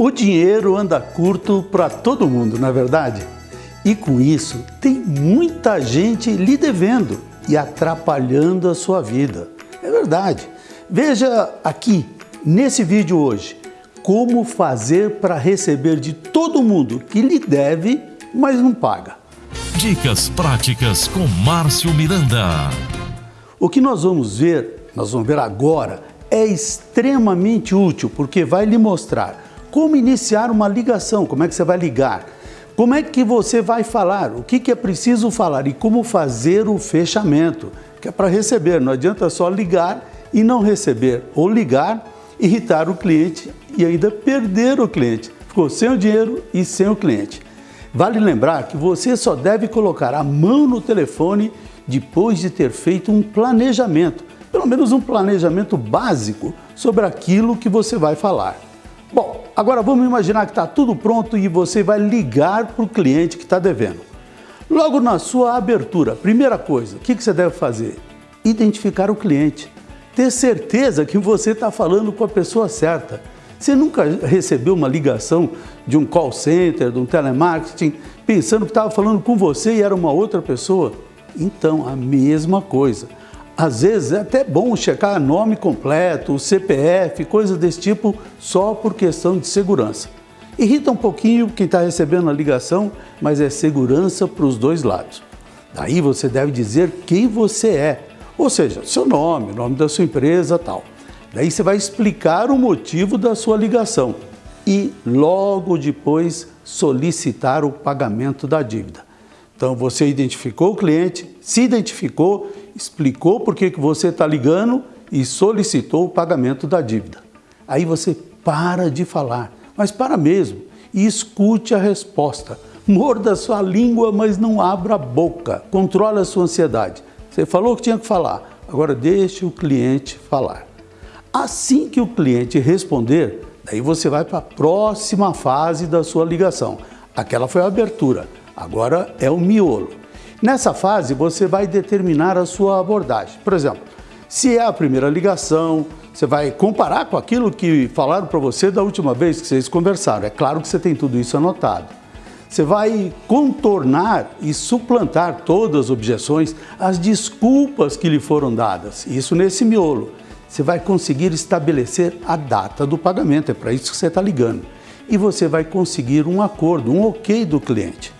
O dinheiro anda curto para todo mundo, não é verdade? E com isso, tem muita gente lhe devendo e atrapalhando a sua vida. É verdade. Veja aqui, nesse vídeo hoje, como fazer para receber de todo mundo que lhe deve, mas não paga. Dicas práticas com Márcio Miranda. O que nós vamos ver, nós vamos ver agora, é extremamente útil porque vai lhe mostrar como iniciar uma ligação, como é que você vai ligar, como é que você vai falar, o que, que é preciso falar? E como fazer o fechamento, que é para receber, não adianta só ligar e não receber, ou ligar, irritar o cliente e ainda perder o cliente. Ficou sem o dinheiro e sem o cliente. Vale lembrar que você só deve colocar a mão no telefone depois de ter feito um planejamento, pelo menos um planejamento básico sobre aquilo que você vai falar. Bom, agora vamos imaginar que está tudo pronto e você vai ligar para o cliente que está devendo. Logo na sua abertura, primeira coisa, o que, que você deve fazer? Identificar o cliente. Ter certeza que você está falando com a pessoa certa. Você nunca recebeu uma ligação de um call center, de um telemarketing, pensando que estava falando com você e era uma outra pessoa? Então, a mesma coisa. Às vezes é até bom checar nome completo, CPF, coisas desse tipo, só por questão de segurança. Irrita um pouquinho quem está recebendo a ligação, mas é segurança para os dois lados. Daí você deve dizer quem você é, ou seja, seu nome, nome da sua empresa tal. Daí você vai explicar o motivo da sua ligação e logo depois solicitar o pagamento da dívida. Então você identificou o cliente, se identificou, explicou por que você está ligando e solicitou o pagamento da dívida. Aí você para de falar, mas para mesmo, e escute a resposta. Morda sua língua, mas não abra a boca. Controle a sua ansiedade. Você falou que tinha que falar, agora deixe o cliente falar. Assim que o cliente responder, daí você vai para a próxima fase da sua ligação. Aquela foi a abertura. Agora é o miolo. Nessa fase, você vai determinar a sua abordagem. Por exemplo, se é a primeira ligação, você vai comparar com aquilo que falaram para você da última vez que vocês conversaram. É claro que você tem tudo isso anotado. Você vai contornar e suplantar todas as objeções, as desculpas que lhe foram dadas. Isso nesse miolo. Você vai conseguir estabelecer a data do pagamento, é para isso que você está ligando. E você vai conseguir um acordo, um ok do cliente.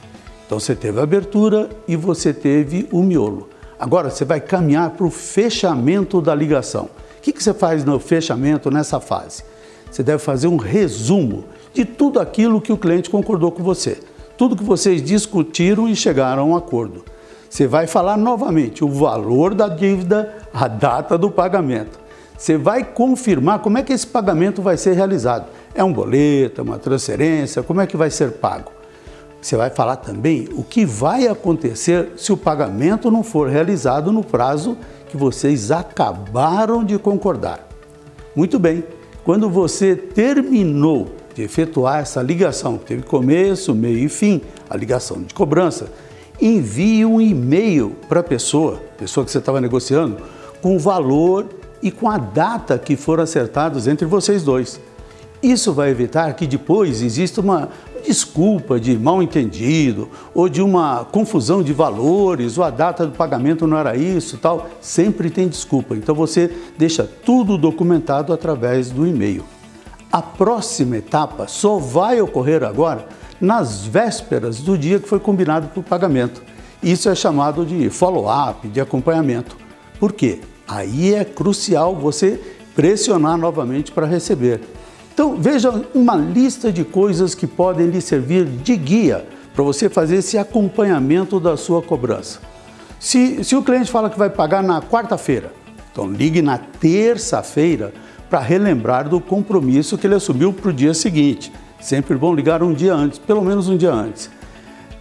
Então você teve a abertura e você teve o miolo. Agora você vai caminhar para o fechamento da ligação. O que, que você faz no fechamento nessa fase? Você deve fazer um resumo de tudo aquilo que o cliente concordou com você. Tudo que vocês discutiram e chegaram a um acordo. Você vai falar novamente o valor da dívida, a data do pagamento. Você vai confirmar como é que esse pagamento vai ser realizado. É um boleto, é uma transferência, como é que vai ser pago? Você vai falar também o que vai acontecer se o pagamento não for realizado no prazo que vocês acabaram de concordar. Muito bem, quando você terminou de efetuar essa ligação, que teve começo, meio e fim, a ligação de cobrança, envie um e-mail para a pessoa, pessoa que você estava negociando, com o valor e com a data que foram acertados entre vocês dois. Isso vai evitar que depois exista uma desculpa de mal entendido ou de uma confusão de valores ou a data do pagamento não era isso tal. Sempre tem desculpa. Então você deixa tudo documentado através do e-mail. A próxima etapa só vai ocorrer agora nas vésperas do dia que foi combinado para o pagamento. Isso é chamado de follow-up, de acompanhamento. Por quê? Aí é crucial você pressionar novamente para receber. Então veja uma lista de coisas que podem lhe servir de guia para você fazer esse acompanhamento da sua cobrança. Se, se o cliente fala que vai pagar na quarta-feira, então ligue na terça-feira para relembrar do compromisso que ele assumiu para o dia seguinte. Sempre bom ligar um dia antes, pelo menos um dia antes.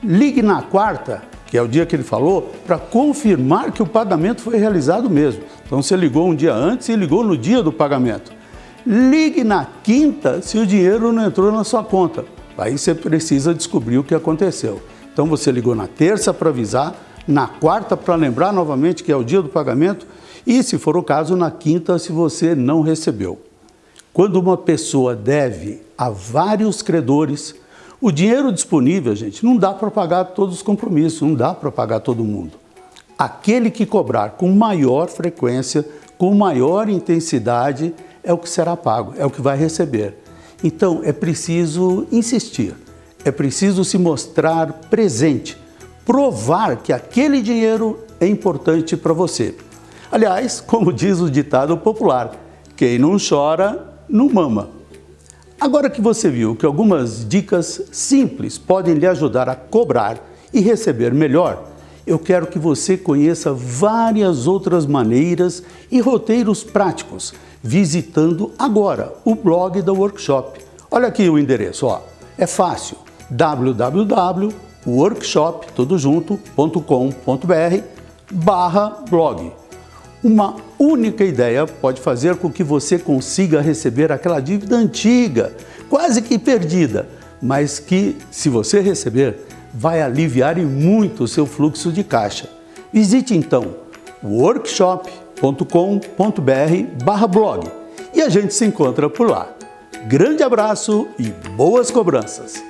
Ligue na quarta, que é o dia que ele falou, para confirmar que o pagamento foi realizado mesmo. Então você ligou um dia antes e ligou no dia do pagamento. Ligue na quinta se o dinheiro não entrou na sua conta. Aí você precisa descobrir o que aconteceu. Então você ligou na terça para avisar, na quarta para lembrar novamente que é o dia do pagamento e, se for o caso, na quinta se você não recebeu. Quando uma pessoa deve a vários credores. O dinheiro disponível, gente, não dá para pagar todos os compromissos, não dá para pagar todo mundo. Aquele que cobrar com maior frequência, com maior intensidade, é o que será pago, é o que vai receber. Então é preciso insistir, é preciso se mostrar presente, provar que aquele dinheiro é importante para você. Aliás, como diz o ditado popular, quem não chora, não mama. Agora que você viu que algumas dicas simples podem lhe ajudar a cobrar e receber melhor, eu quero que você conheça várias outras maneiras e roteiros práticos, visitando agora o blog da Workshop. Olha aqui o endereço, ó. é fácil, www.workshop.com.br barra blog. Uma única ideia pode fazer com que você consiga receber aquela dívida antiga, quase que perdida, mas que, se você receber, vai aliviar muito o seu fluxo de caixa. Visite então workshop.com.br blog e a gente se encontra por lá. Grande abraço e boas cobranças!